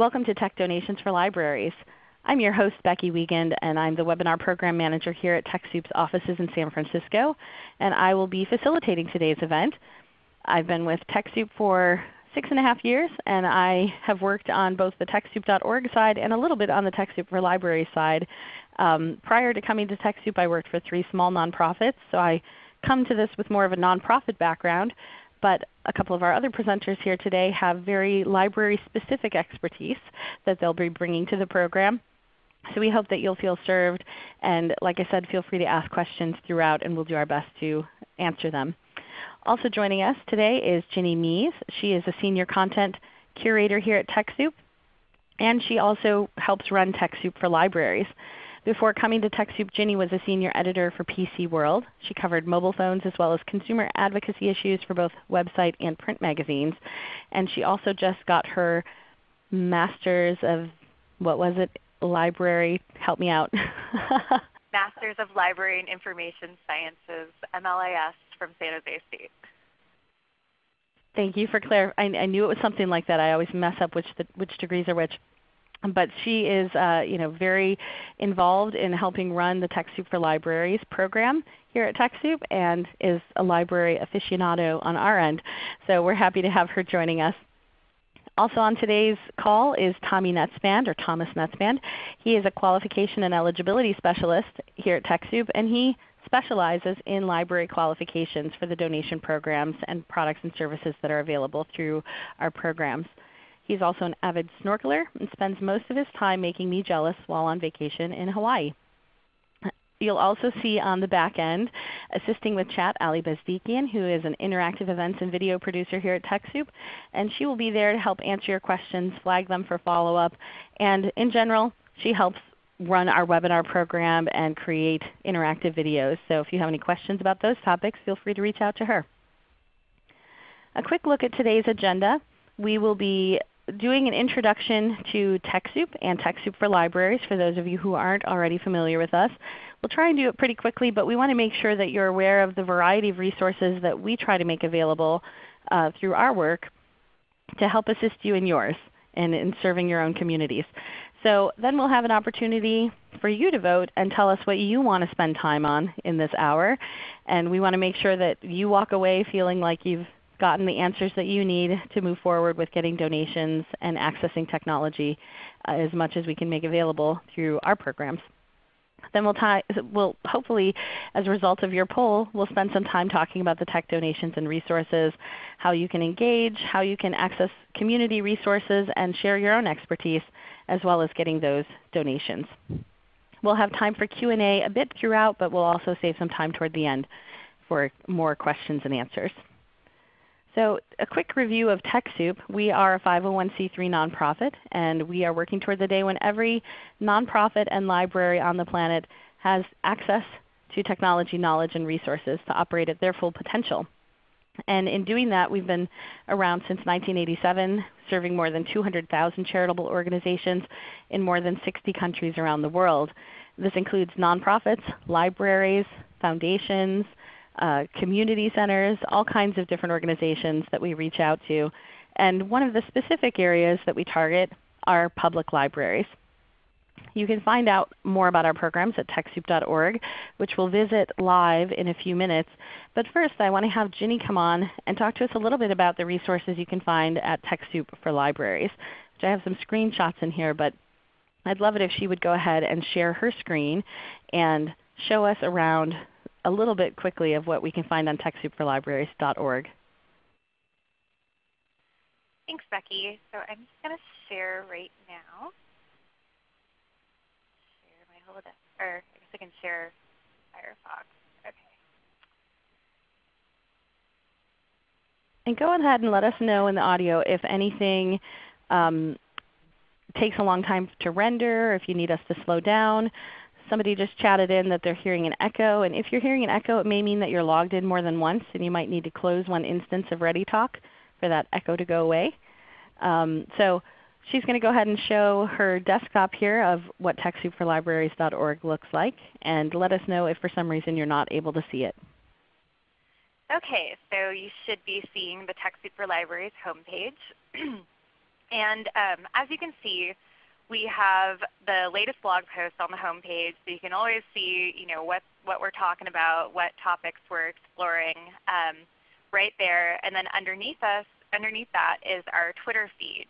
Welcome to Tech Donations for Libraries. I'm your host Becky Wiegand and I'm the Webinar Program Manager here at TechSoup's offices in San Francisco. And I will be facilitating today's event. I've been with TechSoup for six and a half years and I have worked on both the TechSoup.org side and a little bit on the TechSoup for Libraries side. Um, prior to coming to TechSoup I worked for three small nonprofits, so I come to this with more of a nonprofit background but a couple of our other presenters here today have very library-specific expertise that they'll be bringing to the program. So we hope that you'll feel served. And like I said, feel free to ask questions throughout and we'll do our best to answer them. Also joining us today is Ginny Mies. She is a Senior Content Curator here at TechSoup. And she also helps run TechSoup for Libraries. Before coming to TechSoup, Ginny was a senior editor for PC World. She covered mobile phones as well as consumer advocacy issues for both website and print magazines. And she also just got her Masters of, what was it, Library, help me out. Masters of Library and Information Sciences, MLIS from San Jose State. Thank you for clarifying. I, I, knew it was something like that. I always mess up which, the, which degrees are which but she is uh, you know, very involved in helping run the TechSoup for Libraries program here at TechSoup and is a library aficionado on our end. So we're happy to have her joining us. Also on today's call is Tommy Netzband or Thomas Netzband. He is a qualification and eligibility specialist here at TechSoup and he specializes in library qualifications for the donation programs and products and services that are available through our programs. He's also an avid snorkeler and spends most of his time making me jealous while on vacation in Hawaii. You'll also see on the back end assisting with chat Ali Bezdikian who is an interactive events and video producer here at TechSoup. And she will be there to help answer your questions, flag them for follow-up, and in general she helps run our webinar program and create interactive videos. So if you have any questions about those topics, feel free to reach out to her. A quick look at today's agenda. We will be doing an introduction to TechSoup and TechSoup for Libraries for those of you who aren't already familiar with us. We'll try and do it pretty quickly, but we want to make sure that you're aware of the variety of resources that we try to make available uh, through our work to help assist you in yours and in serving your own communities. So then we'll have an opportunity for you to vote and tell us what you want to spend time on in this hour. And we want to make sure that you walk away feeling like you've gotten the answers that you need to move forward with getting donations and accessing technology uh, as much as we can make available through our programs. Then we'll, we'll, hopefully, as a result of your poll, we'll spend some time talking about the tech donations and resources, how you can engage, how you can access community resources and share your own expertise, as well as getting those donations. We'll have time for Q&A a bit throughout, but we'll also save some time toward the end for more questions and answers. So a quick review of TechSoup. We are a 501c3 nonprofit, and we are working toward the day when every nonprofit and library on the planet has access to technology knowledge and resources to operate at their full potential. And in doing that, we've been around since 1987, serving more than 200,000 charitable organizations in more than 60 countries around the world. This includes nonprofits, libraries, foundations, uh, community centers, all kinds of different organizations that we reach out to. And one of the specific areas that we target are public libraries. You can find out more about our programs at TechSoup.org, which we'll visit live in a few minutes. But first I want to have Ginny come on and talk to us a little bit about the resources you can find at TechSoup for Libraries. Which I have some screenshots in here, but I'd love it if she would go ahead and share her screen and show us around a little bit quickly of what we can find on TechSoupForLibraries.org. Thanks, Becky. So I'm just going to share right now. Share my whole Holodeck, or I guess I can share Firefox. Okay. And go ahead and let us know in the audio if anything um, takes a long time to render, if you need us to slow down. Somebody just chatted in that they're hearing an echo. And if you're hearing an echo, it may mean that you're logged in more than once and you might need to close one instance of ReadyTalk for that echo to go away. Um, so she's going to go ahead and show her desktop here of what TechSoupForLibraries.org looks like and let us know if for some reason you're not able to see it. Okay, so you should be seeing the TechSoup for Libraries homepage. And um, as you can see, we have the latest blog post on the homepage, so you can always see you know, what, what we're talking about, what topics we're exploring um, right there. And then underneath us, underneath that is our Twitter feed.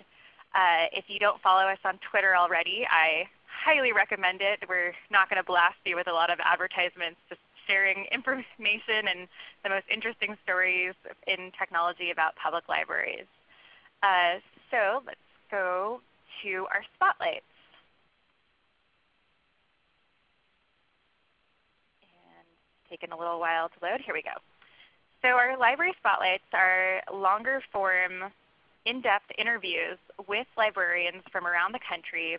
Uh, if you don't follow us on Twitter already, I highly recommend it. We're not going to blast you with a lot of advertisements, just sharing information and the most interesting stories in technology about public libraries. Uh, so let's go to our spotlights. And taking a little while to load. Here we go. So our library spotlights are longer form, in-depth interviews with librarians from around the country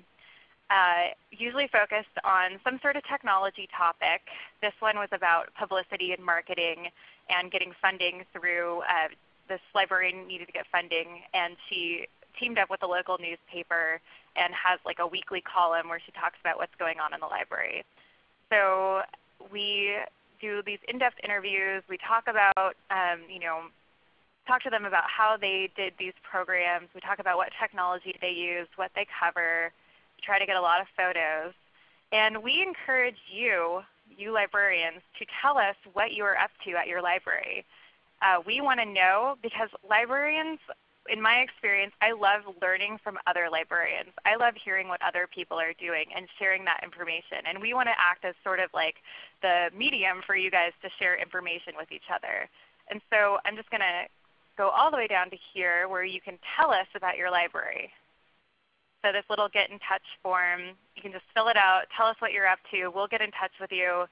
uh, usually focused on some sort of technology topic. This one was about publicity and marketing and getting funding through uh, this librarian needed to get funding and she teamed up with a local newspaper and has like a weekly column where she talks about what's going on in the library. So we do these in-depth interviews. We talk about, um, you know, talk to them about how they did these programs. We talk about what technology they use, what they cover, try to get a lot of photos. And we encourage you, you librarians, to tell us what you are up to at your library. Uh, we want to know because librarians, in my experience, I love learning from other librarians. I love hearing what other people are doing and sharing that information. And we want to act as sort of like the medium for you guys to share information with each other. And so I'm just going to go all the way down to here where you can tell us about your library. So this little get in touch form, you can just fill it out, tell us what you're up to, we'll get in touch with you,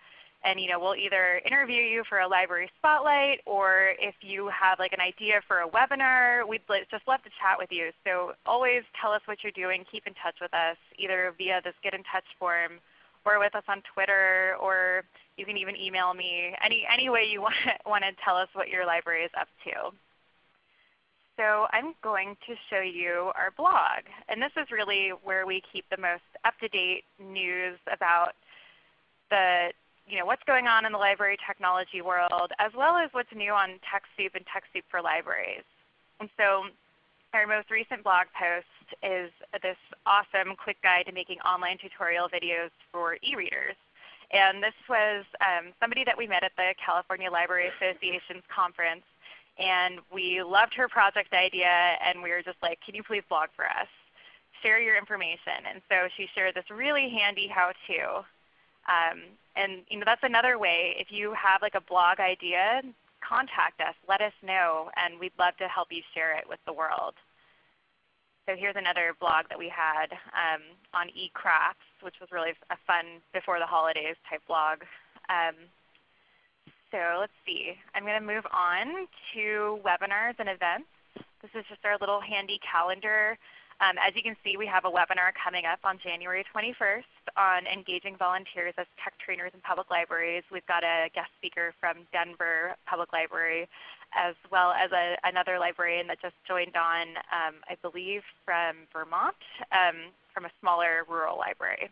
and you know, we'll either interview you for a library spotlight or if you have like an idea for a webinar, we'd just love to chat with you. So always tell us what you're doing, keep in touch with us either via this get in touch form or with us on Twitter or you can even email me. Any, any way you want, want to tell us what your library is up to. So I'm going to show you our blog. And this is really where we keep the most up-to-date news about the, you know, what's going on in the library technology world, as well as what's new on TechSoup and TechSoup for Libraries. And so our most recent blog post is this awesome quick guide to making online tutorial videos for e-readers. And this was um, somebody that we met at the California Library Association's conference and we loved her project idea and we were just like, can you please blog for us? Share your information. And so she shared this really handy how-to. Um, and you know, that's another way. If you have like a blog idea, contact us. Let us know, and we'd love to help you share it with the world. So here's another blog that we had um, on eCrafts, which was really a fun before the holidays type blog. Um, so let's see. I'm going to move on to webinars and events. This is just our little handy calendar. Um, as you can see, we have a webinar coming up on January 21st on engaging volunteers as tech trainers in public libraries. We've got a guest speaker from Denver Public Library, as well as a, another librarian that just joined on, um, I believe, from Vermont, um, from a smaller rural library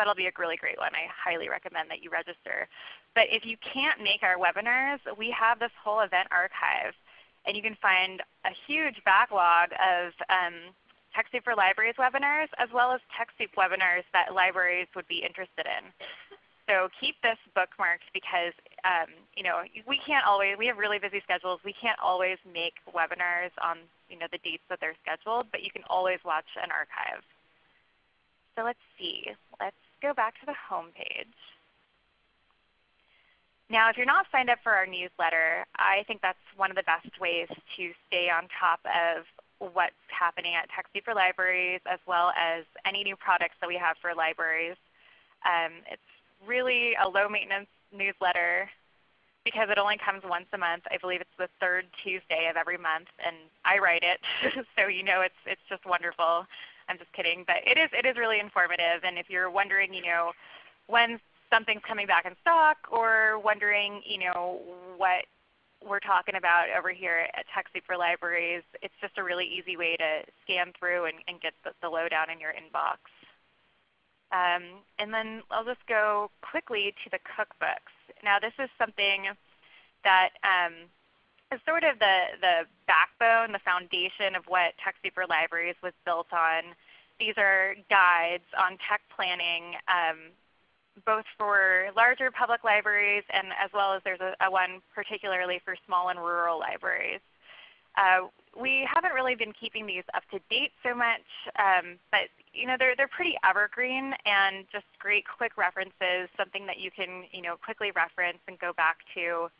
that'll be a really great one. I highly recommend that you register. But if you can't make our webinars, we have this whole event archive. And you can find a huge backlog of um, TechSoup for Libraries webinars as well as TechSoup webinars that libraries would be interested in. So keep this bookmarked because um, you know, we can't always, we have really busy schedules. We can't always make webinars on you know, the dates that they're scheduled, but you can always watch an archive. So let's see. Let's go back to the home page. Now if you're not signed up for our newsletter, I think that's one of the best ways to stay on top of what's happening at TechSoup for Libraries as well as any new products that we have for libraries. Um, it's really a low maintenance newsletter because it only comes once a month. I believe it's the third Tuesday of every month and I write it so you know it's, it's just wonderful. I'm just kidding, but it is it is really informative. And if you're wondering, you know, when something's coming back in stock, or wondering, you know, what we're talking about over here at TechSoup for Libraries, it's just a really easy way to scan through and, and get the, the lowdown in your inbox. Um, and then I'll just go quickly to the cookbooks. Now this is something that um, is sort of the, the backbone, the foundation of what TechSoup for Libraries was built on. These are guides on tech planning um, both for larger public libraries and as well as there's a, a one particularly for small and rural libraries. Uh, we haven't really been keeping these up to date so much, um, but you know they're they're pretty evergreen and just great quick references, something that you can you know quickly reference and go back to.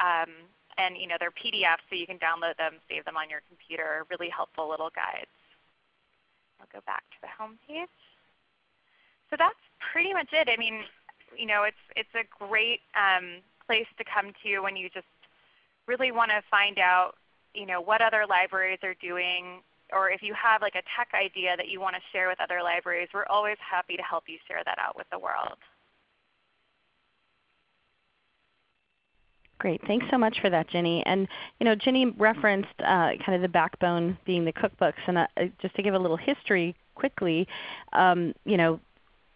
Um, and you know they're PDFs, so you can download them, save them on your computer. Really helpful little guides. I'll go back to the home page. So that's pretty much it. I mean, you know, it's it's a great um, place to come to when you just really want to find out, you know, what other libraries are doing, or if you have like a tech idea that you want to share with other libraries, we're always happy to help you share that out with the world. Great. Thanks so much for that, Ginny. And you know, Ginny referenced uh, kind of the backbone being the cookbooks. And uh, just to give a little history quickly, um, you know,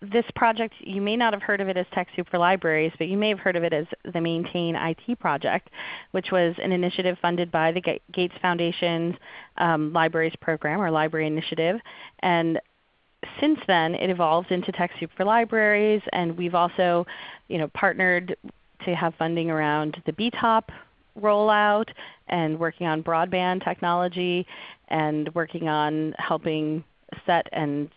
this project, you may not have heard of it as TechSoup for Libraries, but you may have heard of it as the Maintain IT Project, which was an initiative funded by the Gates Foundation's um, Libraries Program or Library Initiative. And since then it evolved into TechSoup for Libraries, and we've also you know, partnered to have funding around the BTOP rollout and working on broadband technology and working on helping set and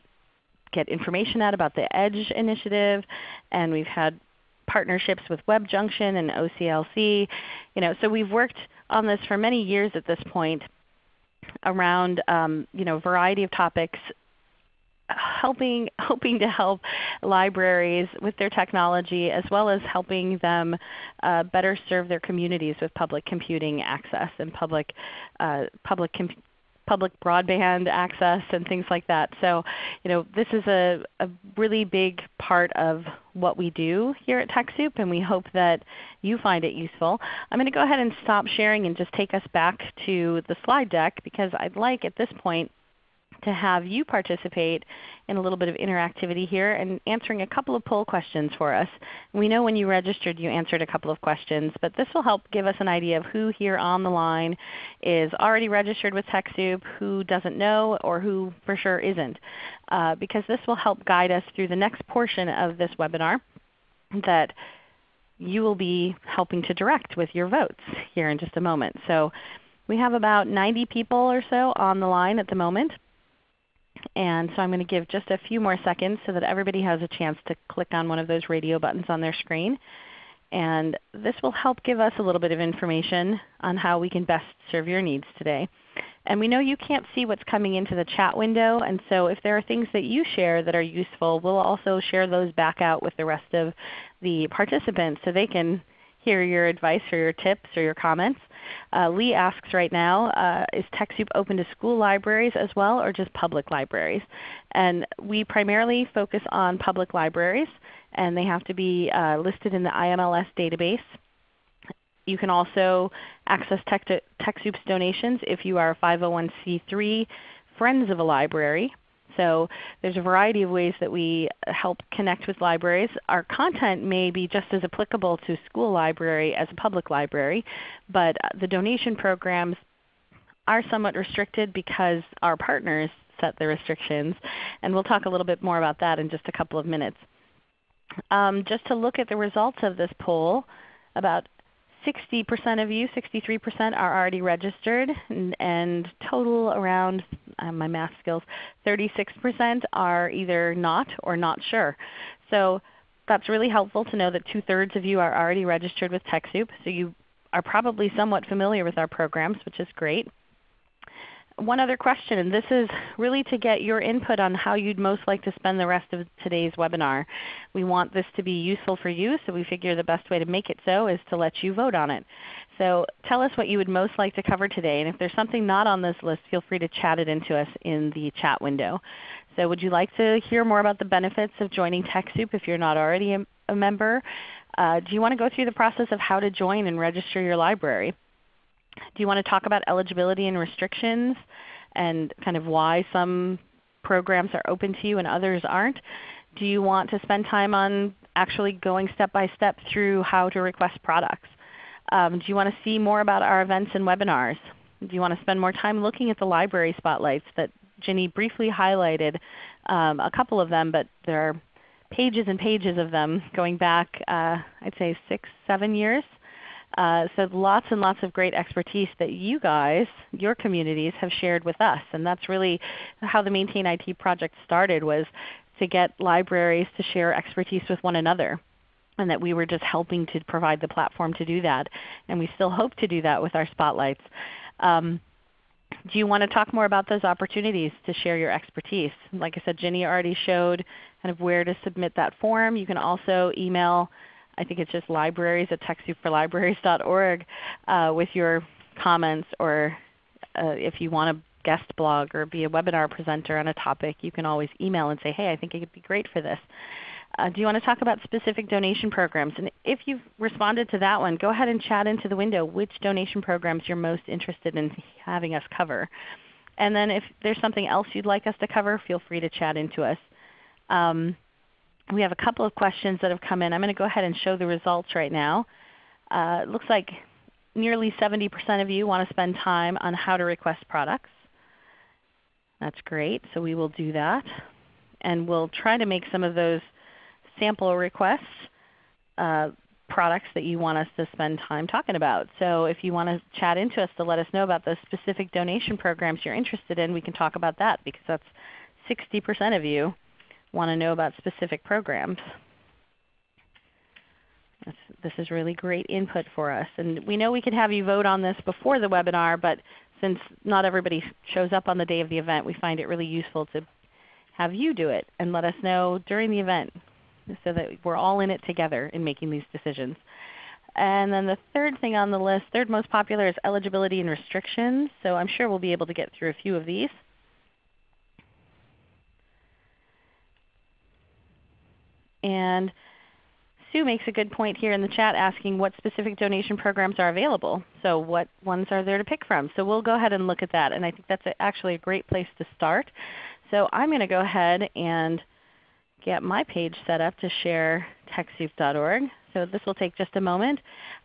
get information out about the EDGE initiative, and we've had partnerships with WebJunction and OCLC. You know, so we've worked on this for many years at this point around um, you know, a variety of topics helping, hoping to help libraries with their technology as well as helping them uh, better serve their communities with public computing access and public, uh, public public broadband access and things like that. So you know, this is a, a really big part of what we do here at TechSoup, and we hope that you find it useful. I'm going to go ahead and stop sharing and just take us back to the slide deck because I'd like at this point to have you participate in a little bit of interactivity here and answering a couple of poll questions for us. We know when you registered you answered a couple of questions, but this will help give us an idea of who here on the line is already registered with TechSoup, who doesn't know, or who for sure isn't. Uh, because this will help guide us through the next portion of this webinar that you will be helping to direct with your votes here in just a moment. So we have about 90 people or so on the line at the moment. And so I'm going to give just a few more seconds so that everybody has a chance to click on one of those radio buttons on their screen. And this will help give us a little bit of information on how we can best serve your needs today. And we know you can't see what's coming into the chat window, and so if there are things that you share that are useful, we'll also share those back out with the rest of the participants so they can hear your advice or your tips or your comments. Uh, Lee asks right now, uh, is TechSoup open to school libraries as well or just public libraries? And we primarily focus on public libraries and they have to be uh, listed in the IMLS database. You can also access Tech TechSoup's donations if you are a 501c3 Friends of a Library. So there's a variety of ways that we help connect with libraries. Our content may be just as applicable to school library as a public library, but the donation programs are somewhat restricted because our partners set the restrictions. And we'll talk a little bit more about that in just a couple of minutes. Um, just to look at the results of this poll, about 60% of you, 63% are already registered, and, and total around uh, my math skills, 36% are either not or not sure. So that's really helpful to know that two-thirds of you are already registered with TechSoup. So you are probably somewhat familiar with our programs, which is great one other question, and this is really to get your input on how you'd most like to spend the rest of today's webinar. We want this to be useful for you, so we figure the best way to make it so is to let you vote on it. So tell us what you would most like to cover today, and if there's something not on this list, feel free to chat it into us in the chat window. So would you like to hear more about the benefits of joining TechSoup if you're not already a, member? Uh, do you want to go through the process of how to join and register your library? Do you want to talk about eligibility and restrictions and kind of why some programs are open to you and others aren't? Do you want to spend time on actually going step by step through how to request products? Um, do you want to see more about our events and webinars? Do you want to spend more time looking at the library spotlights that Ginny briefly highlighted um, a couple of them, but there are pages and pages of them going back uh, I'd say six, seven years. Uh, so lots and lots of great expertise that you guys, your communities, have shared with us. And that's really how the Maintain IT project started was to get libraries to share expertise with one another. And that we were just helping to provide the platform to do that. And we still hope to do that with our spotlights. Um, do you want to talk more about those opportunities to share your expertise? Like I said, Ginny already showed kind of where to submit that form. You can also email I think it's just libraries at TechSoupForLibraries.org uh, with your comments or uh, if you want to guest blog or be a webinar presenter on a topic, you can always email and say, hey, I think it could be great for this. Uh, do you want to talk about specific donation programs? And if you've responded to that one, go ahead and chat into the window which donation programs you're most interested in having us cover. And then if there's something else you'd like us to cover, feel free to chat into us. Um, we have a couple of questions that have come in. I'm going to go ahead and show the results right now. Uh, it looks like nearly 70% of you want to spend time on how to request products. That's great. So we will do that. And we'll try to make some of those sample requests uh, products that you want us to spend time talking about. So if you want to chat into us to let us know about those specific donation programs you're interested in, we can talk about that because that's 60% of you want to know about specific programs. This, is really great input for us. And we know we could have you vote on this before the webinar, but since not everybody shows up on the day of the event, we find it really useful to have you do it and let us know during the event so that we're all in it together in making these decisions. And then the third thing on the list, third most popular is eligibility and restrictions. So I'm sure we'll be able to get through a few of these. And Sue makes a good point here in the chat asking what specific donation programs are available. So what ones are there to pick from? So we'll go ahead and look at that. And I think that's actually a great place to start. So I'm going to go ahead and get my page set up to share TechSoup.org. So this will take just a moment.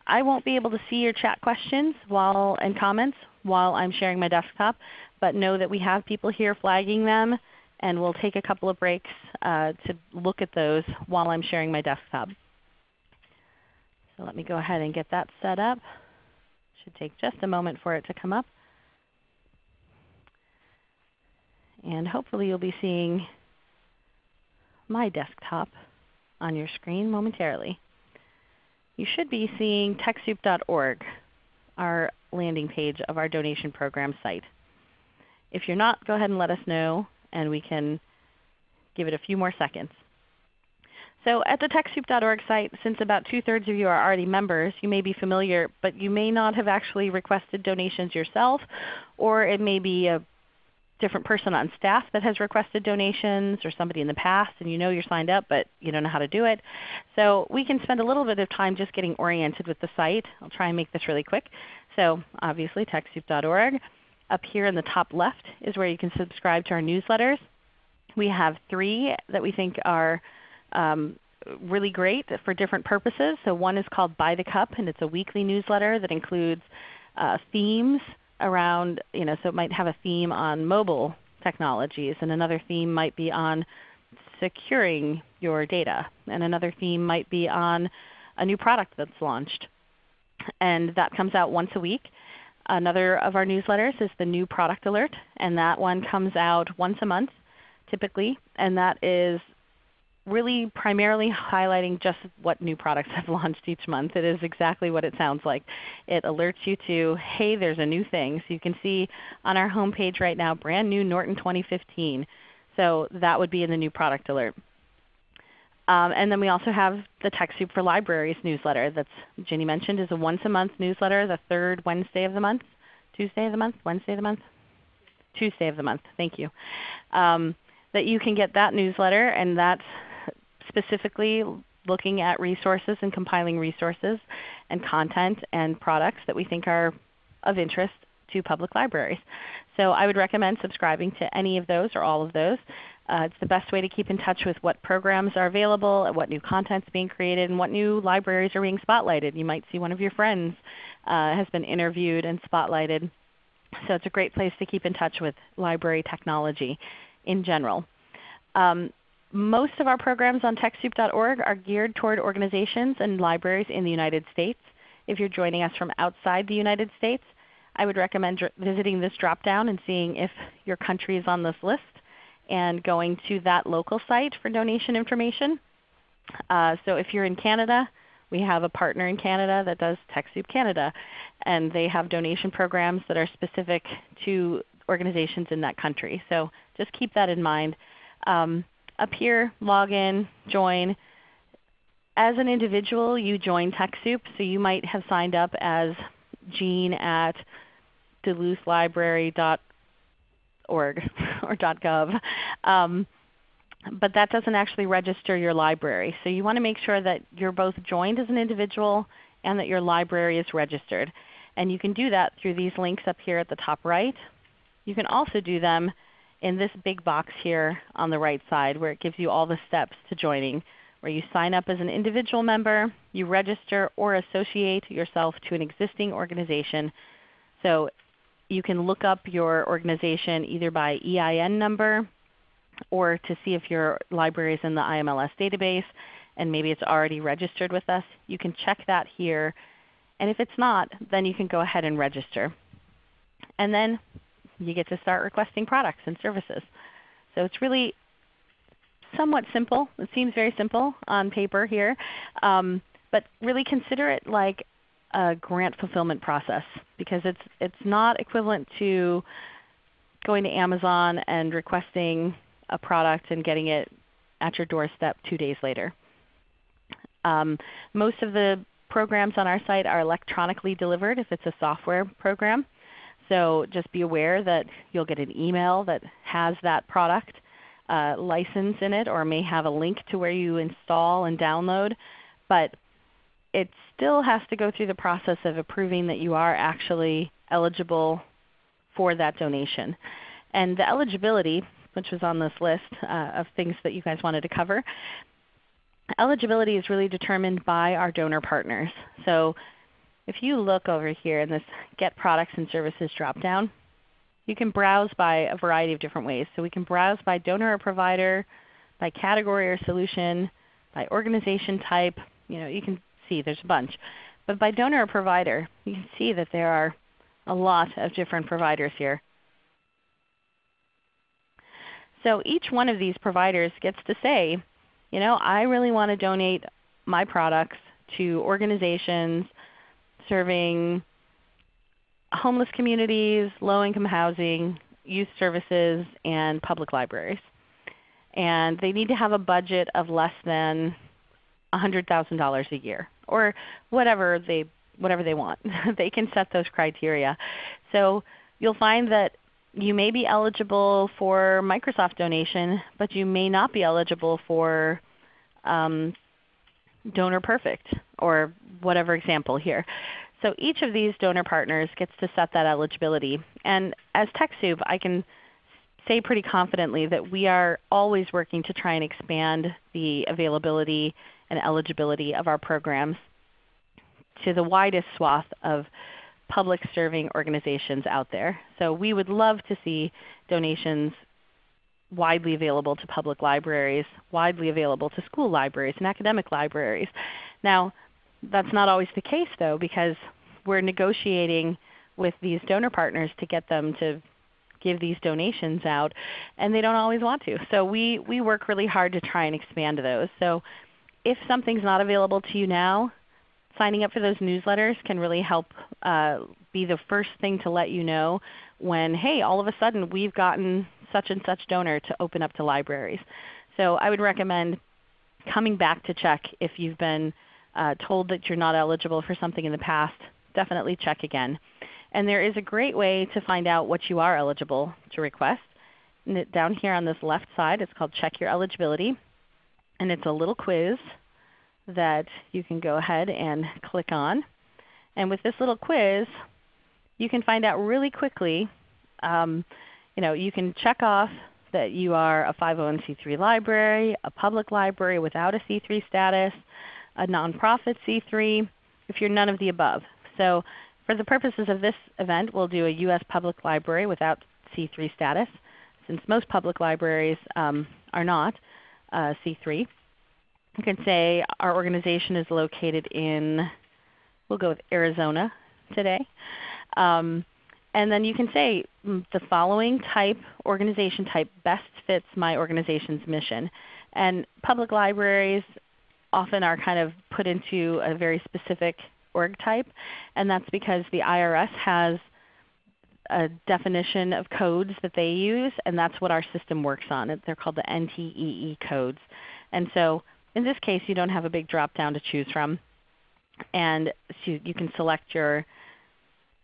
I won't be able to see your chat questions while, and comments while I'm sharing my desktop, but know that we have people here flagging them and we'll take a couple of breaks uh, to look at those while I'm sharing my desktop. So let me go ahead and get that set up. Should take just a moment for it to come up. And hopefully you'll be seeing my desktop on your screen momentarily. You should be seeing TechSoup.org, our landing page of our donation program site. If you're not, go ahead and let us know and we can give it a few more seconds. So at the TechSoup.org site, since about two-thirds of you are already members, you may be familiar, but you may not have actually requested donations yourself, or it may be a different person on staff that has requested donations or somebody in the past and you know you're signed up but you don't know how to do it. So we can spend a little bit of time just getting oriented with the site. I'll try and make this really quick. So obviously TechSoup.org. Up here in the top left is where you can subscribe to our newsletters. We have three that we think are um, really great for different purposes. So one is called By the Cup, and it's a weekly newsletter that includes uh, themes around, you know, so it might have a theme on mobile technologies, and another theme might be on securing your data, and another theme might be on a new product that's launched. And that comes out once a week. Another of our newsletters is the New Product Alert, and that one comes out once a month typically, and that is really primarily highlighting just what new products have launched each month. It is exactly what it sounds like. It alerts you to, hey, there's a new thing. So you can see on our home page right now, brand new Norton 2015. So that would be in the new product alert. Um, and then we also have the TechSoup for Libraries newsletter that Ginny mentioned is a once a month newsletter, the third Wednesday of the month. Tuesday of the month? Wednesday of the month? Tuesday of the month. Thank you. Um, that you can get that newsletter, and that's specifically looking at resources and compiling resources and content and products that we think are of interest to public libraries. So I would recommend subscribing to any of those or all of those. Uh, it's the best way to keep in touch with what programs are available, what new content is being created, and what new libraries are being spotlighted. You might see one of your friends uh, has been interviewed and spotlighted. So it's a great place to keep in touch with library technology in general. Um, most of our programs on TechSoup.org are geared toward organizations and libraries in the United States. If you're joining us from outside the United States, I would recommend visiting this drop-down and seeing if your country is on this list and going to that local site for donation information. Uh, so if you're in Canada, we have a partner in Canada that does TechSoup Canada, and they have donation programs that are specific to organizations in that country. So just keep that in mind. Um, up here, log in, join. As an individual, you join TechSoup, so you might have signed up as Jean at duluthlibrary.org or .gov. Um, but that doesn't actually register your library. So you want to make sure that you're both joined as an individual and that your library is registered. And you can do that through these links up here at the top right. You can also do them in this big box here on the right side where it gives you all the steps to joining, where you sign up as an individual member, you register or associate yourself to an existing organization. So you can look up your organization either by EIN number or to see if your library is in the IMLS database and maybe it's already registered with us. You can check that here. And if it's not, then you can go ahead and register. And then you get to start requesting products and services. So it's really somewhat simple. It seems very simple on paper here. Um, but really consider it like a grant fulfillment process because it's, it's not equivalent to going to Amazon and requesting a product and getting it at your doorstep two days later. Um, most of the programs on our site are electronically delivered if it's a software program. So just be aware that you'll get an email that has that product uh, license in it or may have a link to where you install and download. But it still has to go through the process of approving that you are actually eligible for that donation. And the eligibility which was on this list uh, of things that you guys wanted to cover. Eligibility is really determined by our donor partners. So if you look over here in this Get Products and Services dropdown, you can browse by a variety of different ways. So we can browse by donor or provider, by category or solution, by organization type. You know, you can see there's a bunch. But by donor or provider, you can see that there are a lot of different providers here. So each one of these providers gets to say, you know, I really want to donate my products to organizations serving homeless communities, low-income housing, youth services, and public libraries. And they need to have a budget of less than $100,000 a year or whatever they, whatever they want. they can set those criteria. So you'll find that you may be eligible for Microsoft donation, but you may not be eligible for um, Donor Perfect or whatever example here. So each of these donor partners gets to set that eligibility. And as TechSoup, I can say pretty confidently that we are always working to try and expand the availability and eligibility of our programs to the widest swath of public serving organizations out there. So we would love to see donations widely available to public libraries, widely available to school libraries and academic libraries. Now that's not always the case though because we're negotiating with these donor partners to get them to give these donations out and they don't always want to. So we, we work really hard to try and expand those. So if something's not available to you now, signing up for those newsletters can really help uh, be the first thing to let you know when, hey, all of a sudden we've gotten such and such donor to open up to libraries. So I would recommend coming back to check if you've been uh, told that you're not eligible for something in the past. Definitely check again. And there is a great way to find out what you are eligible to request. Down here on this left side, it's called Check Your Eligibility. And it's a little quiz that you can go ahead and click on. And with this little quiz, you can find out really quickly. Um, you know, you can check off that you are a 501c3 library, a public library without a C3 status, a nonprofit C3, if you're none of the above. So for the purposes of this event, we'll do a U.S. public library without C3 status, since most public libraries um, are not uh, C3. You can say our organization is located in, we'll go with Arizona today. Um, and then you can say mm, the following type, organization type best fits my organization's mission. And public libraries often are kind of put into a very specific org type, and that's because the IRS has a definition of codes that they use, and that's what our system works on. They're called the NTEE codes. And so in this case, you don't have a big drop down to choose from. And so you can select your,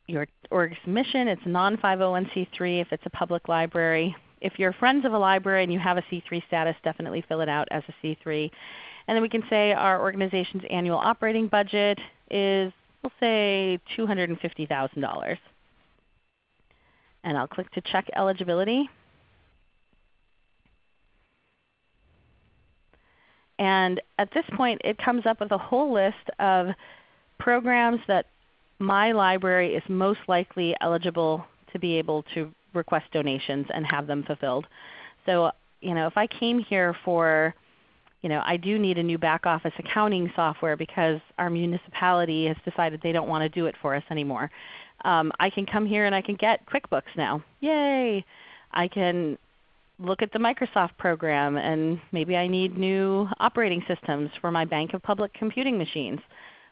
your org's mission. It's non-501c3 if it's a public library. If you're friends of a library and you have a C3 status, definitely fill it out as a C3. And then we can say our organization's annual operating budget is, we'll say $250,000. And I'll click to check eligibility. And at this point it comes up with a whole list of programs that my library is most likely eligible to be able to request donations and have them fulfilled. So you know, if I came here for you know, I do need a new back office accounting software because our municipality has decided they don't want to do it for us anymore. Um, I can come here and I can get QuickBooks now. Yay! I can look at the Microsoft program and maybe I need new operating systems for my bank of public computing machines.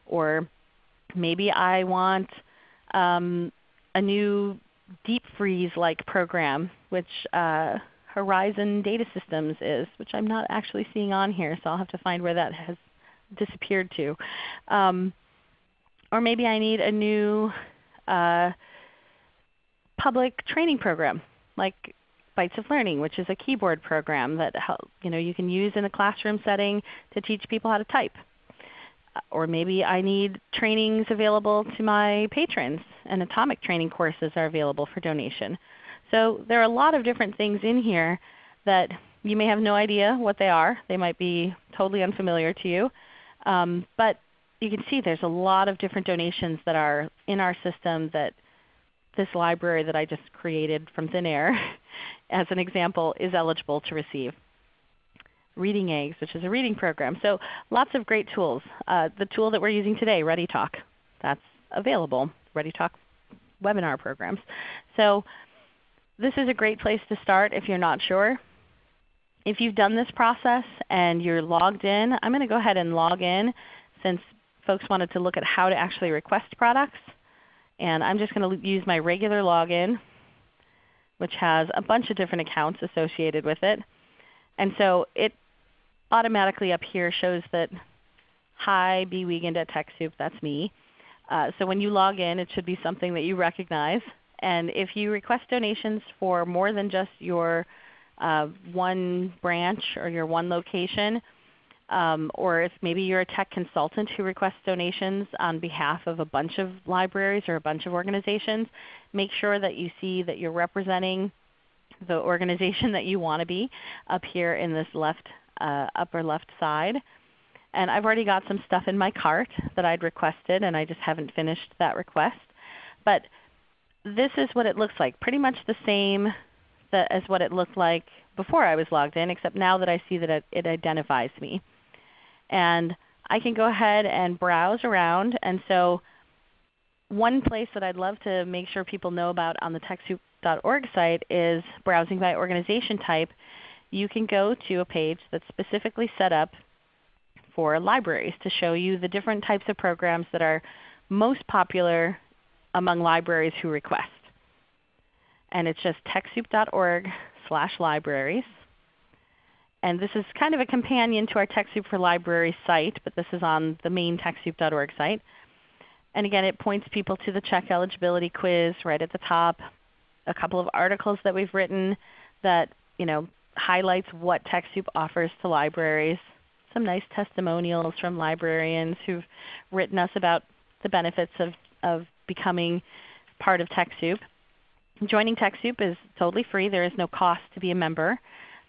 Or maybe I want um, a new deep freeze like program which uh, Horizon Data Systems is, which I'm not actually seeing on here, so I'll have to find where that has disappeared to. Um, or maybe I need a new public training program like Bytes of Learning, which is a keyboard program that help, you, know, you can use in a classroom setting to teach people how to type. Uh, or maybe I need trainings available to my patrons, and atomic training courses are available for donation. So there are a lot of different things in here that you may have no idea what they are. They might be totally unfamiliar to you. Um, but you can see there's a lot of different donations that are in our system that this library that I just created from thin air as an example is eligible to receive. Reading Eggs, which is a reading program. So lots of great tools. Uh, the tool that we're using today, ReadyTalk, that's available. ReadyTalk webinar programs. So this is a great place to start if you're not sure. If you've done this process and you're logged in, I'm going to go ahead and log in since folks wanted to look at how to actually request products. And I'm just going to use my regular login, which has a bunch of different accounts associated with it. And so it automatically up here shows that, hi, B. Wiegand at TechSoup, that's me. Uh, so when you log in, it should be something that you recognize. And if you request donations for more than just your uh, one branch or your one location, um, or if maybe you're a tech consultant who requests donations on behalf of a bunch of libraries or a bunch of organizations, make sure that you see that you're representing the organization that you want to be up here in this left, uh, upper left side. And I've already got some stuff in my cart that I'd requested and I just haven't finished that request. But this is what it looks like, pretty much the same as what it looked like before I was logged in, except now that I see that it, it identifies me. And I can go ahead and browse around. And so one place that I'd love to make sure people know about on the TechSoup.org site is browsing by organization type. You can go to a page that's specifically set up for libraries to show you the different types of programs that are most popular among libraries who request. And it's just TechSoup.org slash libraries. And this is kind of a companion to our TechSoup for Libraries site, but this is on the main TechSoup.org site. And again, it points people to the check eligibility quiz right at the top, a couple of articles that we've written that you know, highlights what TechSoup offers to libraries, some nice testimonials from librarians who've written us about the benefits of, of becoming part of TechSoup. Joining TechSoup is totally free. There is no cost to be a member.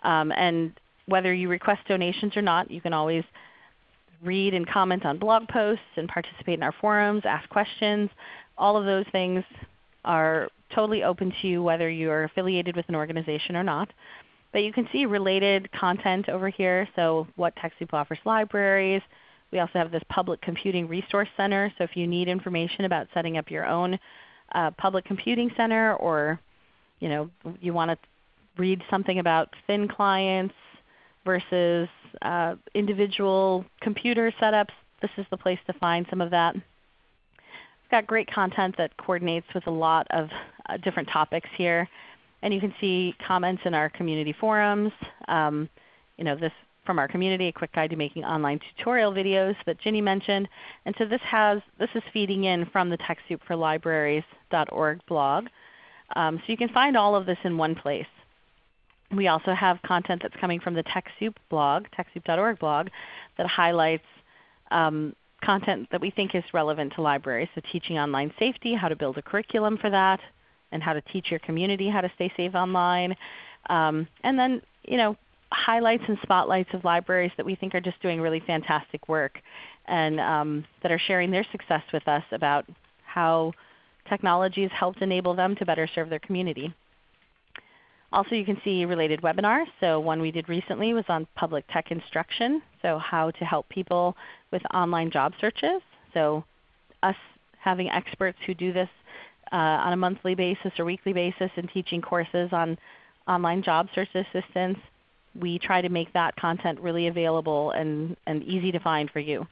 Um, and whether you request donations or not, you can always read and comment on blog posts and participate in our forums, ask questions. All of those things are totally open to you whether you are affiliated with an organization or not. But you can see related content over here. So what TechSoup offers libraries. We also have this Public Computing Resource Center. So if you need information about setting up your own uh, public computing center or you, know, you want to read something about thin clients versus uh, individual computer setups, this is the place to find some of that. We've got great content that coordinates with a lot of uh, different topics here. And you can see comments in our community forums. Um, you know, this from our community, a quick guide to making online tutorial videos that Ginny mentioned. And so this, has, this is feeding in from the TechSoup for Libraries.org blog. Um, so you can find all of this in one place. We also have content that's coming from the TechSoup blog, TechSoup.org blog, that highlights um, content that we think is relevant to libraries. So teaching online safety, how to build a curriculum for that, and how to teach your community how to stay safe online. Um, and then you know, highlights and spotlights of libraries that we think are just doing really fantastic work and um, that are sharing their success with us about how technology has helped enable them to better serve their community. Also you can see related webinars. So one we did recently was on public tech instruction, so how to help people with online job searches. So us having experts who do this uh, on a monthly basis or weekly basis and teaching courses on online job search assistance, we try to make that content really available and, and easy to find for you.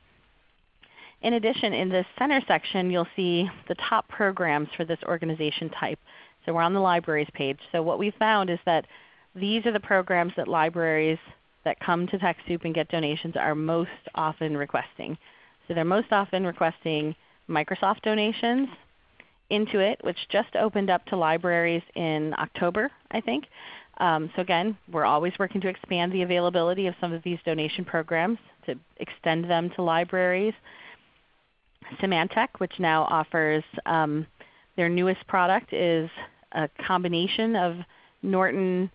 In addition, in this center section you'll see the top programs for this organization type. So we're on the libraries page. So what we found is that these are the programs that libraries that come to TechSoup and get donations are most often requesting. So they're most often requesting Microsoft donations, Intuit, which just opened up to libraries in October, I think. Um, so again, we're always working to expand the availability of some of these donation programs to extend them to libraries. Symantec, which now offers um, their newest product is a combination of Norton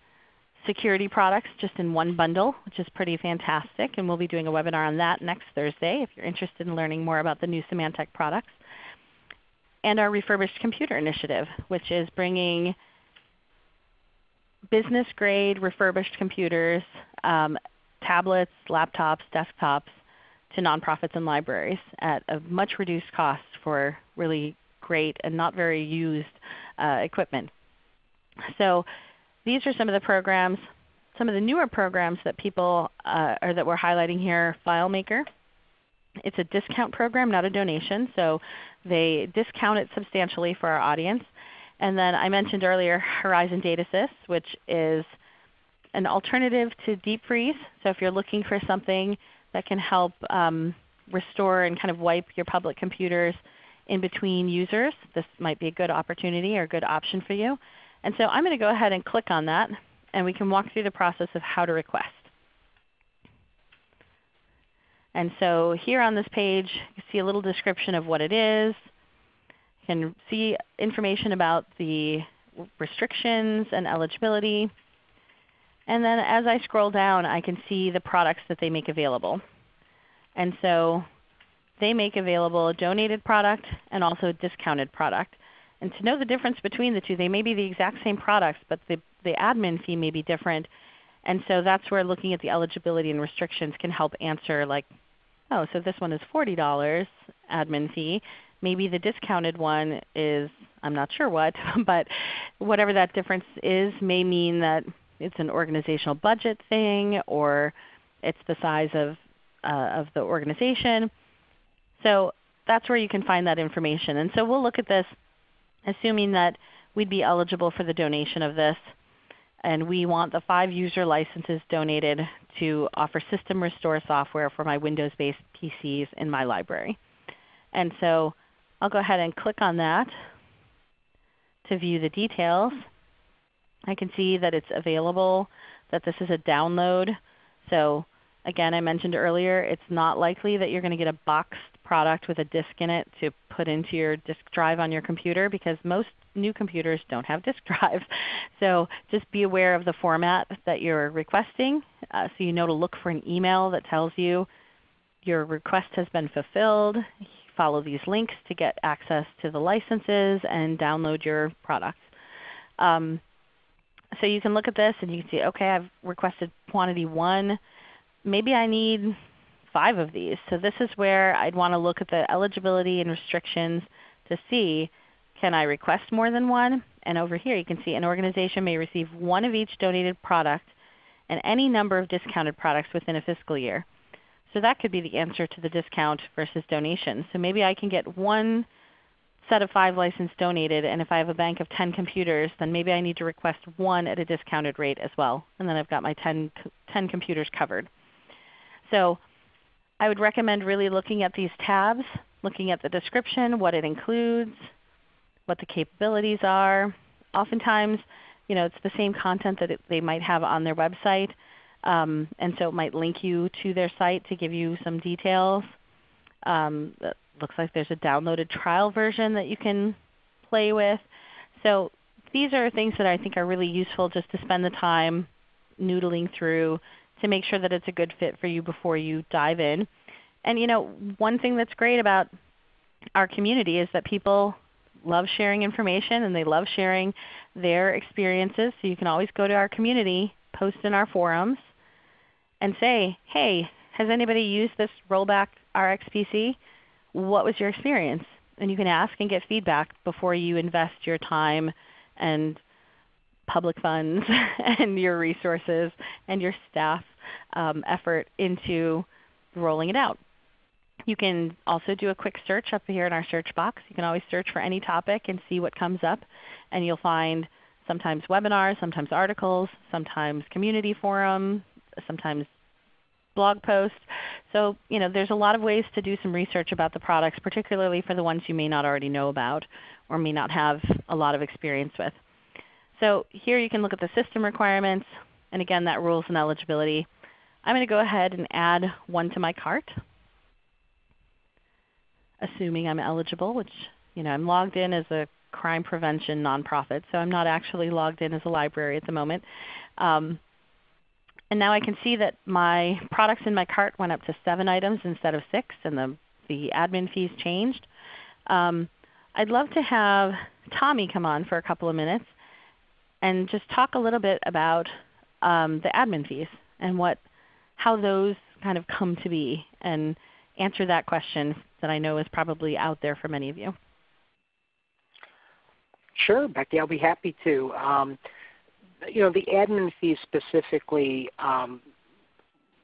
security products just in one bundle, which is pretty fantastic. And we'll be doing a webinar on that next Thursday if you're interested in learning more about the new Symantec products. And our refurbished computer initiative, which is bringing business grade refurbished computers, um, tablets, laptops, desktops to nonprofits and libraries at a much reduced cost for really great and not very used uh, equipment. So these are some of the programs, some of the newer programs that people uh, or that we're highlighting here. FileMaker. It's a discount program, not a donation. So they discount it substantially for our audience. And then I mentioned earlier Horizon DataSys, which is an alternative to deep freeze. So if you're looking for something that can help um, restore and kind of wipe your public computers in between users, this might be a good opportunity or a good option for you. And so I'm going to go ahead and click on that, and we can walk through the process of how to request. And so here on this page, you see a little description of what it is. You can see information about the restrictions and eligibility. And then as I scroll down, I can see the products that they make available. And so they make available a donated product and also a discounted product. And to know the difference between the two, they may be the exact same products, but the, the admin fee may be different. And so that's where looking at the eligibility and restrictions can help answer like, oh, so this one is $40 admin fee. Maybe the discounted one is, I'm not sure what, but whatever that difference is may mean that it's an organizational budget thing or it's the size of, uh, of the organization. So that's where you can find that information. And so we'll look at this assuming that we'd be eligible for the donation of this. And we want the 5 user licenses donated to offer system restore software for my Windows-based PCs in my library. And so I'll go ahead and click on that to view the details. I can see that it's available, that this is a download. So again, I mentioned earlier, it's not likely that you're going to get a boxed product with a disk in it to put into your disk drive on your computer because most new computers don't have disk drives. So just be aware of the format that you're requesting uh, so you know to look for an email that tells you your request has been fulfilled. Follow these links to get access to the licenses and download your products. Um, so you can look at this and you can see, okay, I've requested quantity 1. Maybe I need 5 of these. So this is where I'd want to look at the eligibility and restrictions to see can I request more than one? And over here you can see an organization may receive one of each donated product and any number of discounted products within a fiscal year. So that could be the answer to the discount versus donation. So maybe I can get one set of 5 license donated, and if I have a bank of 10 computers, then maybe I need to request one at a discounted rate as well. And then I've got my 10, 10 computers covered. So I would recommend really looking at these tabs, looking at the description, what it includes, what the capabilities are. Oftentimes, you know, it's the same content that it, they might have on their website, um, and so it might link you to their site to give you some details. Um, it looks like there's a downloaded trial version that you can play with. So these are things that I think are really useful just to spend the time noodling through to make sure that it's a good fit for you before you dive in. And you know, one thing that's great about our community is that people love sharing information and they love sharing their experiences. So you can always go to our community, post in our forums, and say, hey, has anybody used this rollback RxPC? What was your experience? And you can ask and get feedback before you invest your time and public funds and your resources and your staff um, effort into rolling it out. You can also do a quick search up here in our search box. You can always search for any topic and see what comes up. And you'll find sometimes webinars, sometimes articles, sometimes community forum, sometimes blog posts. So you know, there's a lot of ways to do some research about the products, particularly for the ones you may not already know about or may not have a lot of experience with. So here you can look at the system requirements, and again that rules and eligibility. I'm going to go ahead and add one to my cart assuming I'm eligible, which you know, I'm logged in as a crime prevention nonprofit, so I'm not actually logged in as a library at the moment. Um, and now I can see that my products in my cart went up to 7 items instead of 6, and the, the admin fees changed. Um, I'd love to have Tommy come on for a couple of minutes and just talk a little bit about um, the admin fees and what, how those kind of come to be and answer that question that I know is probably out there for many of you. Sure, Becky, I'll be happy to. Um, you know, the admin fees specifically, um,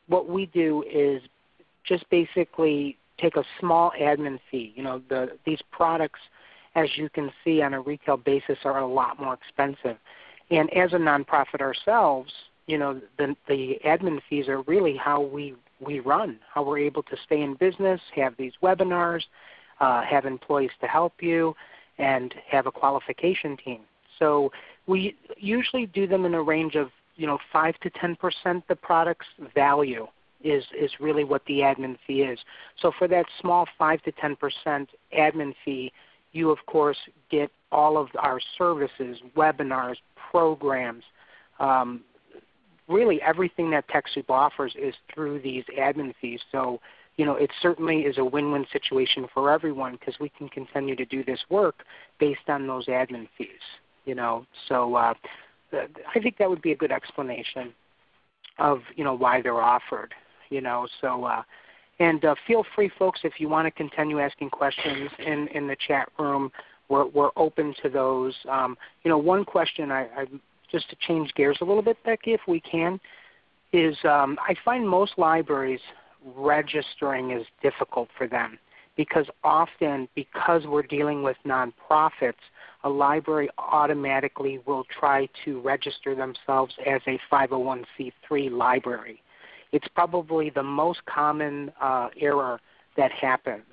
what we do is just basically take a small admin fee. You know, the, these products, as you can see on a retail basis, are a lot more expensive. And as a nonprofit ourselves, you know, the, the admin fees are really how we we run, how we're able to stay in business, have these webinars, uh, have employees to help you, and have a qualification team. So we usually do them in a range of you know five to ten percent the product's value is is really what the admin fee is. So for that small five to ten percent admin fee, you of course get all of our services, webinars, programs, um, really everything that TechSoup offers is through these admin fees. So, you know, it certainly is a win-win situation for everyone because we can continue to do this work based on those admin fees. You know, so uh, I think that would be a good explanation of you know why they're offered. You know, so uh, and uh, feel free, folks, if you want to continue asking questions in in the chat room. We're, we're open to those. Um, you know, one question I, I just to change gears a little bit, Becky, if we can, is um, I find most libraries registering is difficult for them because often because we're dealing with nonprofits, a library automatically will try to register themselves as a 501c3 library. It's probably the most common uh, error that happens.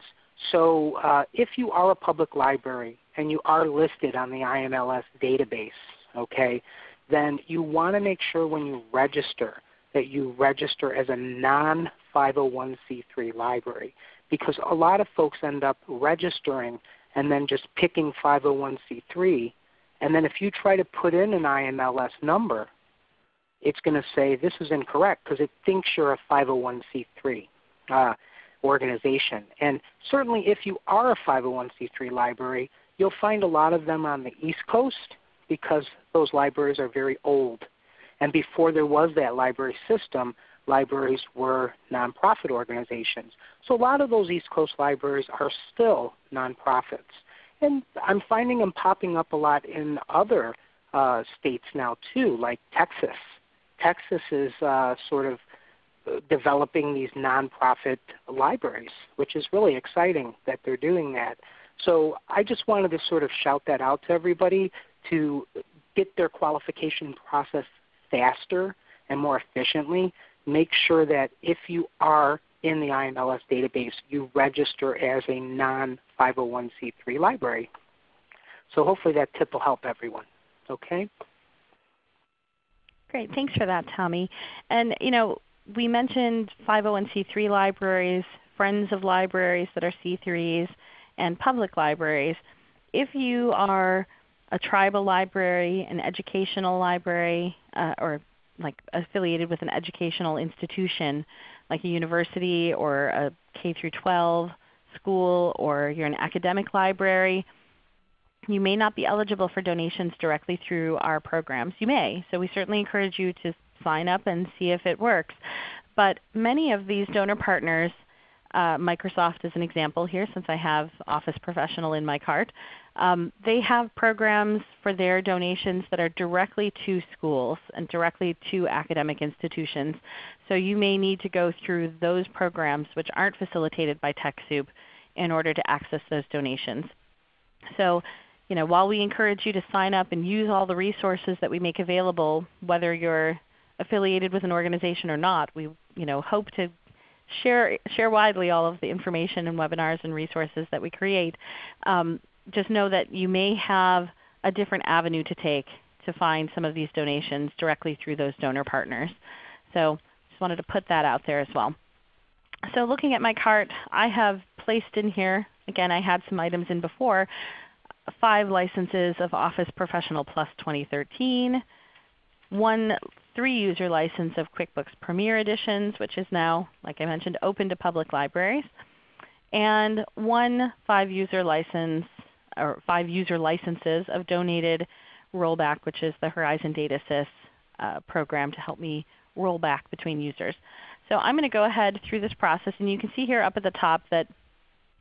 So uh, if you are a public library and you are listed on the IMLS database, okay, then you want to make sure when you register that you register as a non 501c3 library because a lot of folks end up registering and then just picking 501c3. And then if you try to put in an IMLS number, it's going to say this is incorrect because it thinks you're a 501c3 uh, organization. And certainly if you are a 501c3 library, you'll find a lot of them on the East Coast because those libraries are very old. And before there was that library system, libraries were nonprofit organizations. So a lot of those East Coast libraries are still nonprofits. And I'm finding them popping up a lot in other uh, states now too, like Texas. Texas is uh, sort of uh, developing these nonprofit libraries, which is really exciting that they're doing that. So I just wanted to sort of shout that out to everybody to get their qualification process faster and more efficiently. Make sure that if you are in the IMLS database, you register as a non-501c3 library. So hopefully that tip will help everyone. Okay? Great. Thanks for that, Tommy. And you know, we mentioned 501c3 libraries, friends of libraries that are C3s, and public libraries. If you are a tribal library, an educational library, uh, or like affiliated with an educational institution like a university or a K through 12 school or you're an academic library, you may not be eligible for donations directly through our programs. You may. So we certainly encourage you to sign up and see if it works. But many of these donor partners uh, Microsoft is an example here since I have Office Professional in my cart. Um, they have programs for their donations that are directly to schools and directly to academic institutions. So you may need to go through those programs which aren't facilitated by TechSoup in order to access those donations. So you know, while we encourage you to sign up and use all the resources that we make available, whether you're affiliated with an organization or not, we you know, hope to share, share widely all of the information and webinars and resources that we create. Um, just know that you may have a different avenue to take to find some of these donations directly through those donor partners. So just wanted to put that out there as well. So looking at my cart, I have placed in here, again I had some items in before, five licenses of Office Professional Plus 2013, one three-user license of QuickBooks Premier Editions, which is now, like I mentioned, open to public libraries, and one five-user license or five user licenses of donated rollback, which is the Horizon DataSys uh, program to help me roll back between users. So I'm going to go ahead through this process, and you can see here up at the top that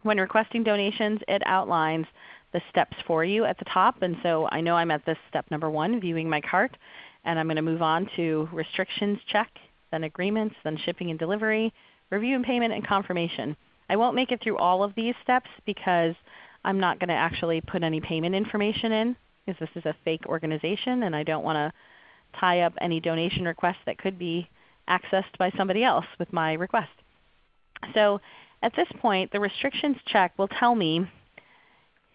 when requesting donations, it outlines the steps for you at the top. And so I know I'm at this step number one, viewing my cart. And I'm going to move on to restrictions check, then agreements, then shipping and delivery, review and payment, and confirmation. I won't make it through all of these steps because I'm not going to actually put any payment information in because this is a fake organization and I don't want to tie up any donation requests that could be accessed by somebody else with my request. So at this point, the restrictions check will tell me,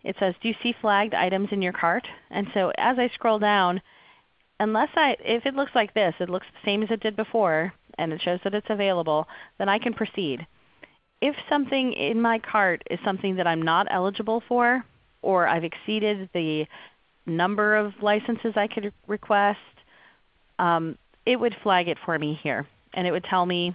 it says, do you see flagged items in your cart? And so as I scroll down, unless I, if it looks like this, it looks the same as it did before, and it shows that it's available, then I can proceed. If something in my cart is something that I'm not eligible for, or I've exceeded the number of licenses I could request, um, it would flag it for me here. And it would tell me,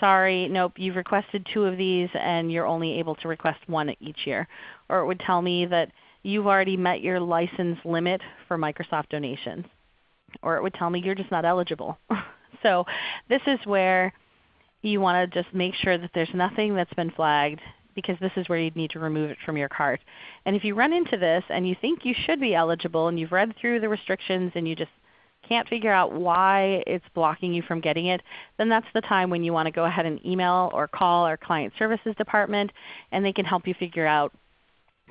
sorry, nope, you've requested two of these and you're only able to request one each year. Or it would tell me that you've already met your license limit for Microsoft donations or it would tell me you're just not eligible. so this is where you want to just make sure that there's nothing that's been flagged because this is where you'd need to remove it from your cart. And if you run into this and you think you should be eligible and you've read through the restrictions and you just can't figure out why it's blocking you from getting it, then that's the time when you want to go ahead and email or call our Client Services Department and they can help you figure out